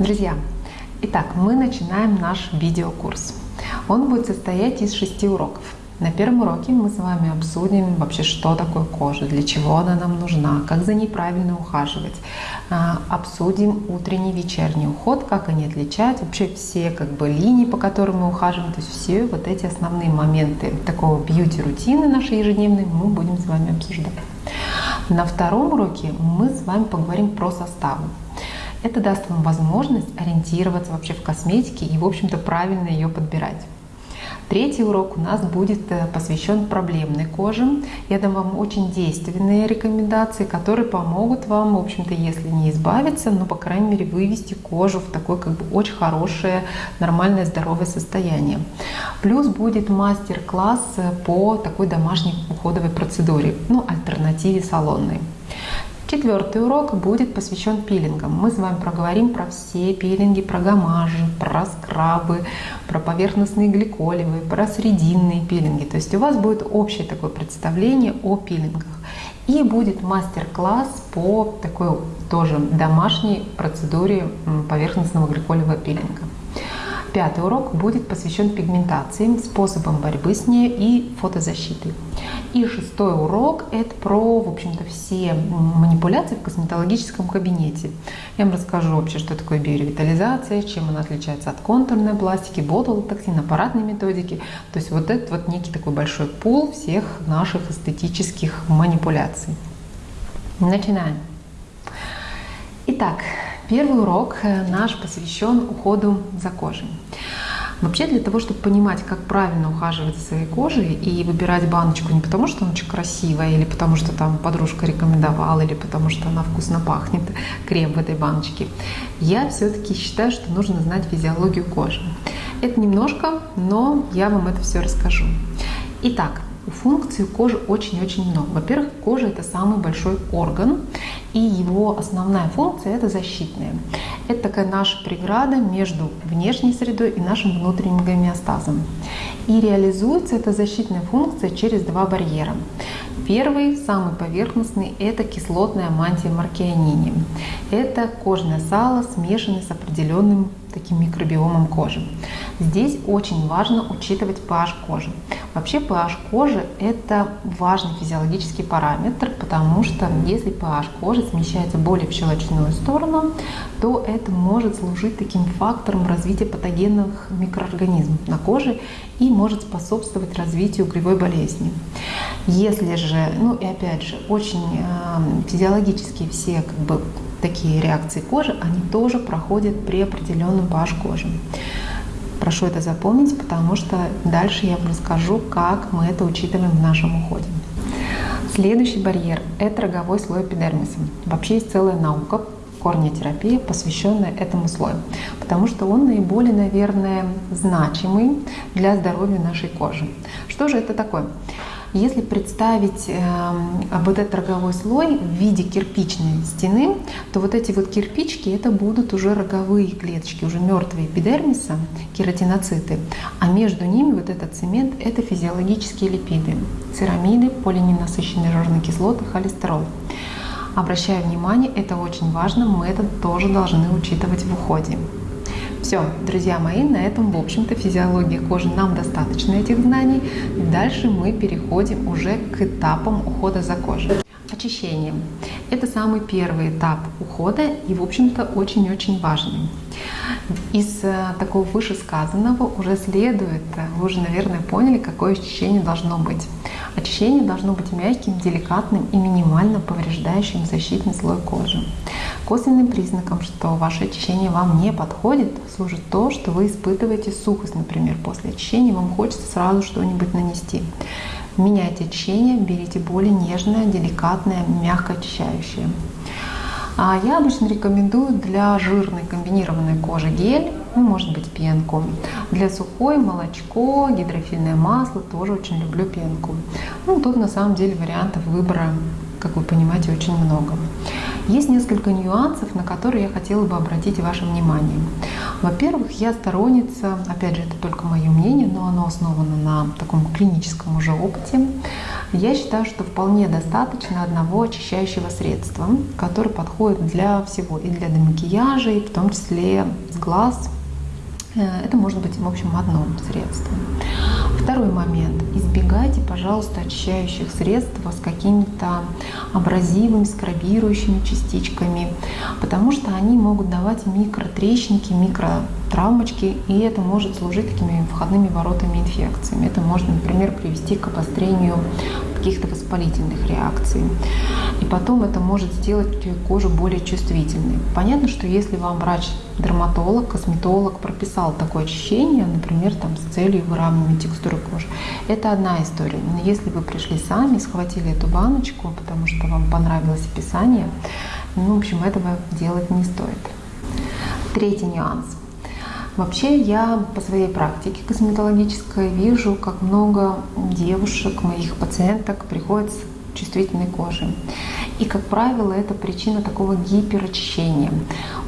Друзья, итак, мы начинаем наш видеокурс. Он будет состоять из шести уроков. На первом уроке мы с вами обсудим вообще, что такое кожа, для чего она нам нужна, как за ней правильно ухаживать. А, обсудим утренний, вечерний уход, как они отличаются, вообще все как бы линии, по которым мы ухаживаем, то есть все вот эти основные моменты такого бьюти-рутины нашей ежедневной мы будем с вами обсуждать. На втором уроке мы с вами поговорим про составы. Это даст вам возможность ориентироваться вообще в косметике и, в общем-то, правильно ее подбирать. Третий урок у нас будет э, посвящен проблемной коже. Я дам вам очень действенные рекомендации, которые помогут вам, в общем-то, если не избавиться, но, по крайней мере, вывести кожу в такое как бы очень хорошее, нормальное, здоровое состояние. Плюс будет мастер-класс э, по такой домашней уходовой процедуре, ну, альтернативе салонной. Четвертый урок будет посвящен пилингам. Мы с вами проговорим про все пилинги, про гамажи, про скрабы, про поверхностные гликолевые, про срединные пилинги. То есть у вас будет общее такое представление о пилингах. И будет мастер-класс по такой тоже домашней процедуре поверхностного гликолевого пилинга. Пятый урок будет посвящен пигментации, способам борьбы с ней и фотозащиты. И шестой урок – это про, в общем-то, все манипуляции в косметологическом кабинете. Я вам расскажу вообще, что такое биоревитализация, чем она отличается от контурной пластики, ботулотоксин, аппаратной методики. То есть вот это вот некий такой большой пул всех наших эстетических манипуляций. Начинаем. Итак, Первый урок э, наш посвящен уходу за кожей. Вообще для того, чтобы понимать, как правильно ухаживать за своей кожей и выбирать баночку не потому, что она очень красивая, или потому, что там подружка рекомендовала, или потому, что она вкусно пахнет, крем в этой баночке, я все-таки считаю, что нужно знать физиологию кожи. Это немножко, но я вам это все расскажу. Итак, Функций кожи очень-очень много. Во-первых, кожа это самый большой орган, и его основная функция это защитная. Это такая наша преграда между внешней средой и нашим внутренним гомеостазом. И реализуется эта защитная функция через два барьера. Первый, самый поверхностный, это кислотная мантия маркианини. Это кожное сало, смешанное с определенным таким микробиомом кожи. Здесь очень важно учитывать pH кожи. Вообще pH кожи – это важный физиологический параметр, потому что если pH кожи смещается более в щелочную сторону, то это может служить таким фактором развития патогенных микроорганизмов на коже и может способствовать развитию угревой болезни. Если же, ну и опять же, очень э, физиологические все как бы такие реакции кожи, они тоже проходят при определенном pH кожи. Прошу это запомнить, потому что дальше я вам расскажу, как мы это учитываем в нашем уходе. Следующий барьер – это роговой слой эпидермиса. Вообще есть целая наука, корнетерапия, посвященная этому слою, потому что он наиболее, наверное, значимый для здоровья нашей кожи. Что же это такое? Если представить э, вот этот роговой слой в виде кирпичной стены, то вот эти вот кирпички это будут уже роговые клеточки, уже мертвые эпидермиса, кератиноциты, а между ними вот этот цемент это физиологические липиды, церамиды, полиненасыщенные жирные кислоты, холестерол. Обращаю внимание, это очень важно, мы это тоже должны учитывать в уходе. Все, друзья мои, на этом, в общем-то, физиология кожи нам достаточно этих знаний. Дальше мы переходим уже к этапам ухода за кожей. Очищение. Это самый первый этап ухода и, в общем-то, очень-очень важный. Из э, такого вышесказанного уже следует, э, вы уже, наверное, поняли, какое очищение должно быть. Очищение должно быть мягким, деликатным и минимально повреждающим защитный слой кожи. Косвенным признаком, что ваше очищение вам не подходит, служит то, что вы испытываете сухость, например, после очищения вам хочется сразу что-нибудь нанести. Меняйте очищение, берите более нежное, деликатное, мягко очищающее. А я обычно рекомендую для жирной комбинированной кожи гель, ну, может быть пенку. Для сухой молочко, гидрофильное масло, тоже очень люблю пенку. Ну, тут на самом деле вариантов выбора, как вы понимаете, очень много. Есть несколько нюансов, на которые я хотела бы обратить ваше внимание. Во-первых, я сторонница, опять же, это только мое мнение, но оно основано на таком клиническом уже опыте. Я считаю, что вполне достаточно одного очищающего средства, которое подходит для всего, и для демакияжа, и в том числе с глаз. Э, это может быть, в общем, одно средство. Второй момент. Избегайте, пожалуйста, очищающих средств с какими-то абразивами, скрабирующими частичками, потому что они могут давать микротрещинки, микротравмочки, и это может служить такими входными воротами инфекциями. Это может, например, привести к обострению каких-то воспалительных реакций. И потом это может сделать кожу более чувствительной. Понятно, что если вам врач-дерматолог, косметолог прописал такое очищение, например, там, с целью выравнивания текстуры кожи, это одна история. Но если вы пришли сами, схватили эту баночку, потому что вам понравилось описание, ну, в общем, этого делать не стоит. Третий нюанс – Вообще я по своей практике косметологической вижу, как много девушек, моих пациенток приходят с чувствительной кожей. И, как правило, это причина такого гиперочищения.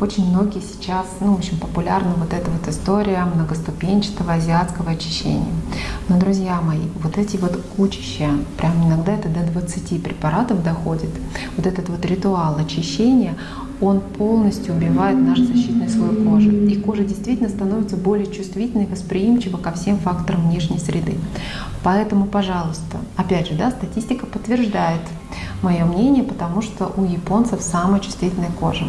Очень многие сейчас, ну, в общем, популярна вот эта вот история многоступенчатого азиатского очищения. Но, друзья мои, вот эти вот кучища, прям иногда это до 20 препаратов доходит, вот этот вот ритуал очищения, он полностью убивает наш защитный слой кожи. И кожа действительно становится более чувствительной, восприимчива ко всем факторам внешней среды. Поэтому, пожалуйста, опять же, да, статистика подтверждает мое мнение, потому что у японцев самая чувствительная кожа.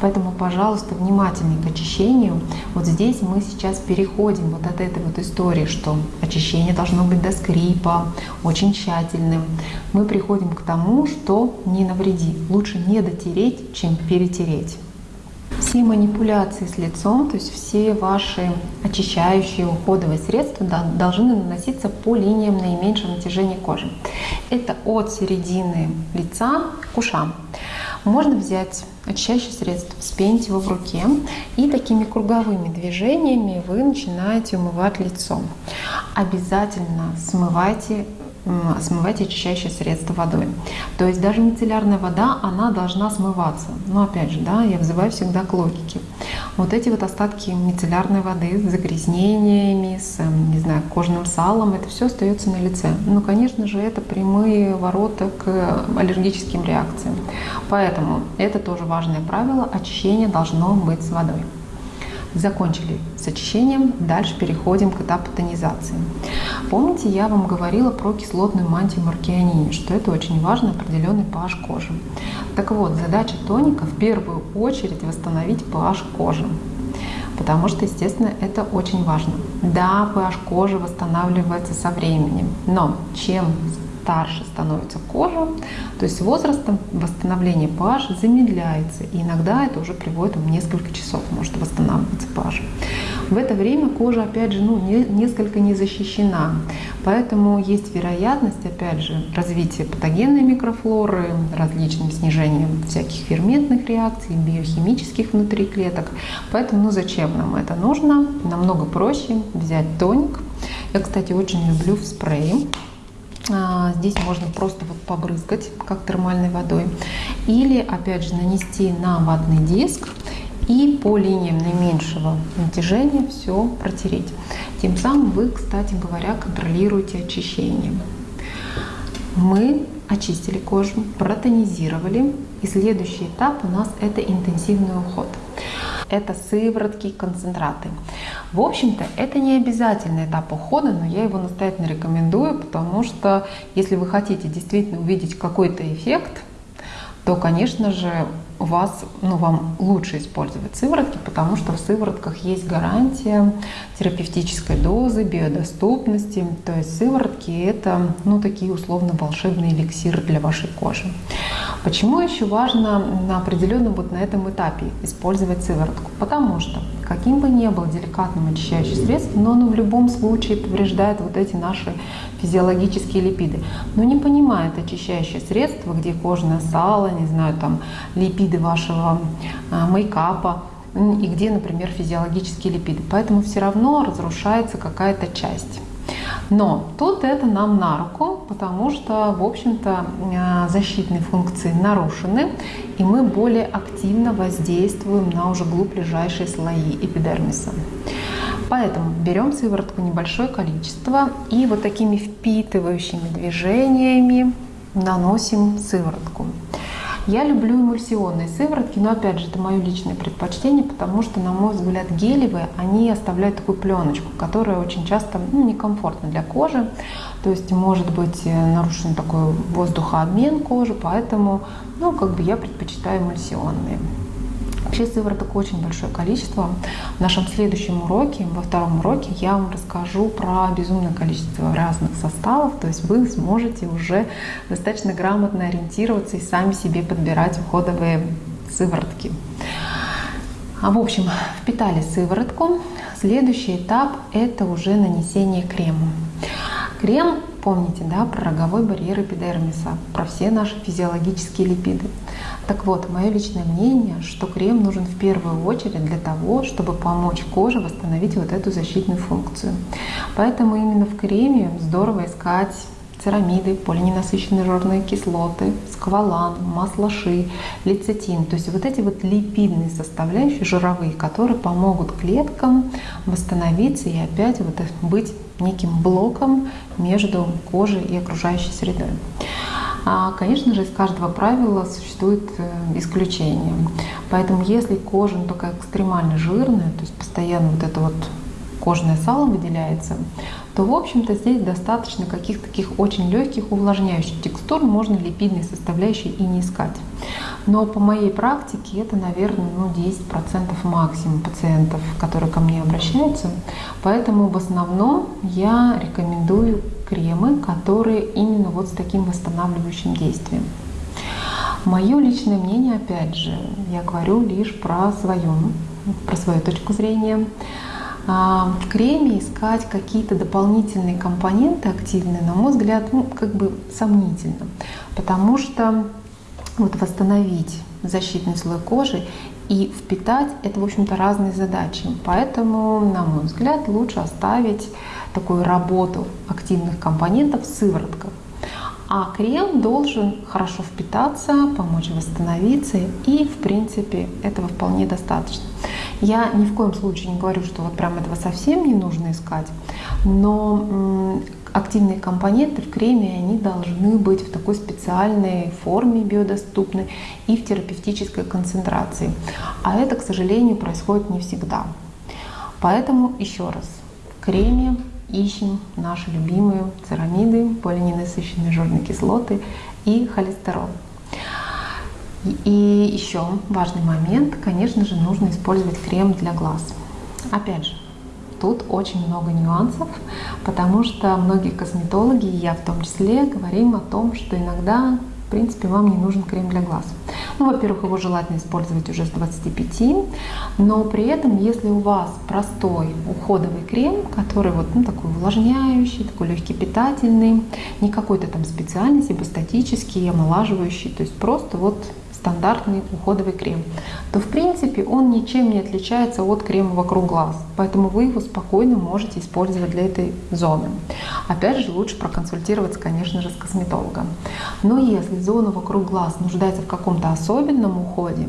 Поэтому, пожалуйста, внимательнее к очищению. Вот здесь мы сейчас переходим вот от этой вот истории, что очищение должно быть до скрипа, очень тщательным. Мы приходим к тому, что не навреди. Лучше не дотереть, чем перетереть. Все манипуляции с лицом, то есть все ваши очищающие уходовые средства должны наноситься по линиям наименьшего натяжения кожи. Это от середины лица к ушам. Можно взять очищающее средство, спенить его в руке и такими круговыми движениями вы начинаете умывать лицо. Обязательно смывайте смывать очищающее средство водой. То есть даже мицеллярная вода, она должна смываться. Но опять же, да, я взываю всегда к логике. Вот эти вот остатки мицеллярной воды с загрязнениями, с, эм, не знаю, кожным салом, это все остается на лице. Ну, конечно же, это прямые ворота к аллергическим реакциям. Поэтому это тоже важное правило. Очищение должно быть с водой. Закончили с очищением, дальше переходим к этапу тонизации. Помните, я вам говорила про кислотную мантию маркианини, что это очень важно, определенный pH кожи. Так вот, задача тоника в первую очередь восстановить pH кожи. Потому что, естественно, это очень важно. Да, pH кожи восстанавливается со временем, но чем старше становится кожа, то есть с возрастом восстановление pH замедляется. И иногда это уже приводит там, несколько часов, может восстанавливаться pH. В это время кожа, опять же, ну, не, несколько не защищена. Поэтому есть вероятность, опять же, развития патогенной микрофлоры, различным снижением всяких ферментных реакций, биохимических внутри клеток. Поэтому, ну зачем нам это нужно? Намного проще взять тоник. Я, кстати, очень люблю в спрее а, здесь можно просто вот побрызгать, как термальной водой. Или, опять же, нанести на ватный диск и по линиям наименьшего натяжения все протереть. Тем самым вы, кстати говоря, контролируете очищение. Мы очистили кожу, протонизировали. И следующий этап у нас это интенсивный уход это сыворотки, концентраты. В общем-то, это не обязательный этап ухода, но я его настоятельно рекомендую, потому что если вы хотите действительно увидеть какой-то эффект, то, конечно же, у вас, ну, вам лучше использовать сыворотки, потому что в сыворотках есть гарантия терапевтической дозы, биодоступности. То есть сыворотки — это, ну, такие условно волшебные эликсиры для вашей кожи. Почему еще важно на определенном вот на этом этапе использовать сыворотку? Потому что каким бы ни был деликатным очищающий средство, но оно в любом случае повреждает вот эти наши физиологические липиды. Но не понимает очищающее средство, где кожное сало, не знаю, там липиды вашего а, мейкапа, и где, например, физиологические липиды. Поэтому все равно разрушается какая-то часть. Но тут это нам на руку, потому что, в общем-то, э, защитные функции нарушены, и мы более активно воздействуем на уже глубь слои эпидермиса. Поэтому берем сыворотку небольшое количество и вот такими впитывающими движениями наносим сыворотку. Я люблю эмульсионные сыворотки, но опять же, это мое личное предпочтение, потому что, на мой взгляд, гелевые, они оставляют такую пленочку, которая очень часто ну, некомфортна для кожи. То есть может быть э, нарушен такой воздухообмен кожи, поэтому ну, как бы я предпочитаю эмульсионные. Вообще сывороток очень большое количество. В нашем следующем уроке, во втором уроке, я вам расскажу про безумное количество разных составов. То есть вы сможете уже достаточно грамотно ориентироваться и сами себе подбирать уходовые сыворотки. А в общем, впитали сыворотку. Следующий этап – это уже нанесение крема. Крем, помните, да, про роговой барьер эпидермиса, про все наши физиологические липиды. Так вот, мое личное мнение, что крем нужен в первую очередь для того, чтобы помочь коже восстановить вот эту защитную функцию. Поэтому именно в креме здорово искать церамиды, полиненасыщенные жирные кислоты, сквалан, масло ши, лецитин. То есть вот эти вот липидные составляющие жировые, которые помогут клеткам восстановиться и опять вот быть неким блоком между кожей и окружающей средой. А, конечно же, из каждого правила существует э, исключение. Поэтому если кожа ну, такая экстремально жирная, то есть постоянно вот это вот кожное сало выделяется, то, в общем-то, здесь достаточно каких-то таких очень легких увлажняющих текстур, можно липидные составляющие и не искать. Но по моей практике это, наверное, ну, 10% максимум пациентов, которые ко мне обращаются. Поэтому в основном я рекомендую кремы, которые именно вот с таким восстанавливающим действием. Мое личное мнение, опять же, я говорю лишь про свою, про свою точку зрения. А, в креме искать какие-то дополнительные компоненты активные, на мой взгляд, ну, как бы сомнительно. Потому что вот восстановить защитный слой кожи и впитать — это, в общем-то, разные задачи. Поэтому, на мой взгляд, лучше оставить такую работу активных компонентов в сыворотках. А крем должен хорошо впитаться, помочь восстановиться, и, в принципе, этого вполне достаточно. Я ни в коем случае не говорю, что вот прям этого совсем не нужно искать, но активные компоненты в креме, они должны быть в такой специальной форме биодоступной и в терапевтической концентрации. А это, к сожалению, происходит не всегда. Поэтому еще раз, в креме ищем наши любимые церамиды, полиненасыщенные жирные кислоты и холестерол. И еще важный момент, конечно же, нужно использовать крем для глаз. Опять же, тут очень много нюансов, потому что многие косметологи, и я в том числе, говорим о том, что иногда, в принципе, вам не нужен крем для глаз. Ну, во-первых, его желательно использовать уже с 25, но при этом, если у вас простой уходовый крем, который вот ну, такой увлажняющий, такой легкий питательный, не какой-то там специальный, сибостатический, омолаживающий, то есть просто вот стандартный уходовый крем, то в принципе он ничем не отличается от крема вокруг глаз. Поэтому вы его спокойно можете использовать для этой зоны. Опять же, лучше проконсультироваться, конечно же, с косметологом. Но если зона вокруг глаз нуждается в каком-то особенном уходе,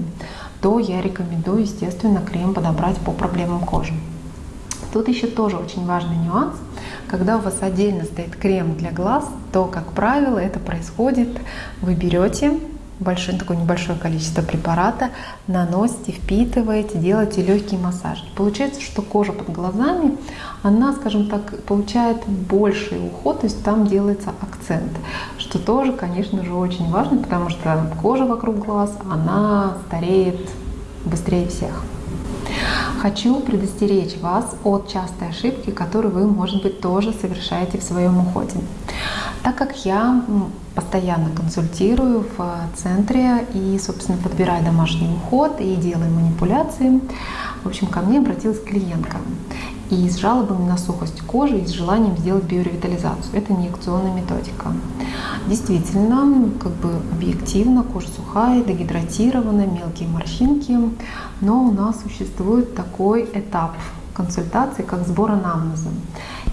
то я рекомендую, естественно, крем подобрать по проблемам кожи. Тут еще тоже очень важный нюанс. Когда у вас отдельно стоит крем для глаз, то, как правило, это происходит, вы берете большое, такое небольшое количество препарата, наносите, впитываете, делаете легкий массаж. Получается, что кожа под глазами, она, скажем так, получает больший уход, то есть там делается акцент, что тоже, конечно же, очень важно, потому что кожа вокруг глаз, она стареет быстрее всех. Хочу предостеречь вас от частой ошибки, которую вы, может быть, тоже совершаете в своем уходе. Так как я постоянно консультирую в центре и, собственно, подбираю домашний уход и делаю манипуляции, в общем, ко мне обратилась клиентка и с жалобами на сухость кожи и с желанием сделать биоревитализацию. Это инъекционная методика. Действительно, как бы объективно, кожа сухая, дегидратированная, мелкие морщинки, но у нас существует такой этап консультации, как сбор анамнеза.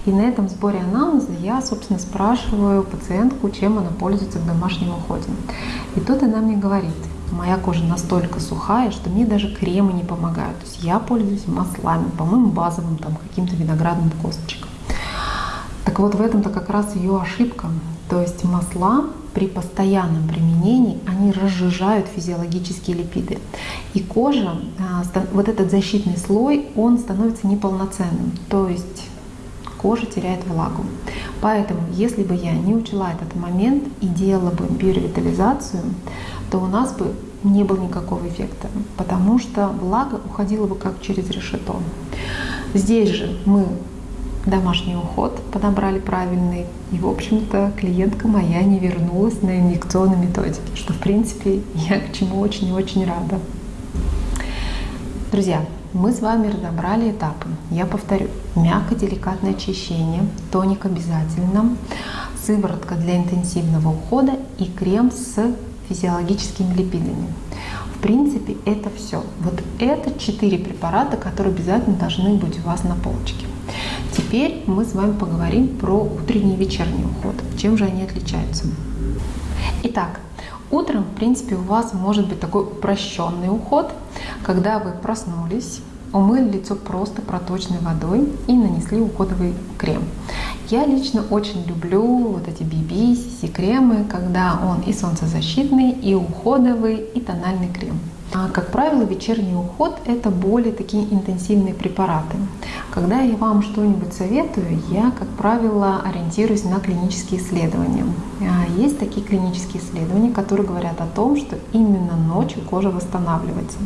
И на этом сборе анамнеза я, собственно, спрашиваю пациентку, чем она пользуется в домашнем уходе. И тут она мне говорит, моя кожа настолько сухая, что мне даже кремы не помогают. То есть я пользуюсь маслами, по-моему, базовым, там, каким-то виноградным косточком. Так вот, в этом-то как раз ее ошибка. То есть масла при постоянном применении, они разжижают физиологические липиды. И кожа, а, вот этот защитный слой, он становится неполноценным. То есть кожа теряет влагу. Поэтому, если бы я не учла этот момент и делала бы биоревитализацию, то у нас бы не было никакого эффекта, потому что влага уходила бы как через решето. Здесь же мы домашний уход подобрали правильный. И, в общем-то, клиентка моя не вернулась на инъекционной методике, что, в принципе, я к чему очень и очень рада. Друзья, мы с вами разобрали этапы. Я повторю. Мягко-деликатное очищение, тоник обязательно, сыворотка для интенсивного ухода и крем с физиологическими липидами. В принципе, это все. Вот это четыре препарата, которые обязательно должны быть у вас на полочке. Теперь мы с вами поговорим про утренний и вечерний уход. Чем же они отличаются? Итак, утром, в принципе, у вас может быть такой упрощенный уход, когда вы проснулись, умыли лицо просто проточной водой и нанесли уходовый крем. Я лично очень люблю вот эти BB, CC кремы, когда он и солнцезащитный, и уходовый, и тональный крем. А, как правило, вечерний уход – это более такие интенсивные препараты. Когда я вам что-нибудь советую, я, как правило, ориентируюсь на клинические исследования. А, есть такие клинические исследования, которые говорят о том, что именно ночью кожа восстанавливается.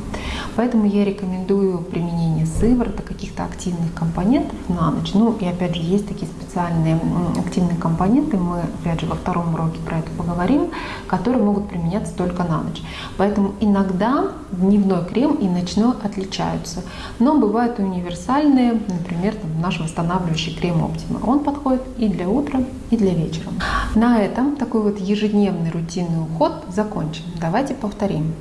Поэтому я рекомендую применение сывороток, каких-то активных компонентов на ночь. Ну и опять же, есть такие специальные активные компоненты, мы опять же во втором уроке про это поговорим, которые могут применяться только на ночь. Поэтому иногда дневной крем и ночной отличаются. Но бывают и универсальные, например, там, наш восстанавливающий крем Optima. Он подходит и для утра, и для вечера. На этом такой вот ежедневный рутинный уход закончен. Давайте повторим.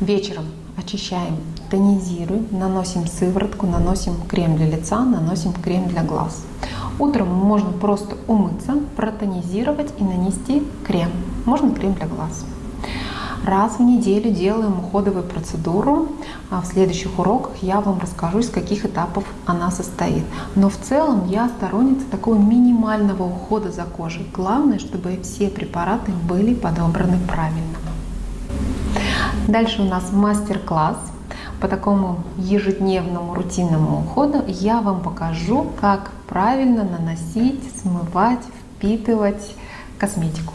Вечером очищаем, тонизируем, наносим сыворотку, наносим крем для лица, наносим крем для глаз. Утром можно просто умыться, протонизировать и нанести крем. Можно крем для глаз. Раз в неделю делаем уходовую процедуру. А в следующих уроках я вам расскажу, из каких этапов она состоит. Но в целом я сторонница такого минимального ухода за кожей. Главное, чтобы все препараты были подобраны правильно. Дальше у нас мастер-класс по такому ежедневному рутинному уходу. Я вам покажу, как правильно наносить, смывать, впитывать косметику.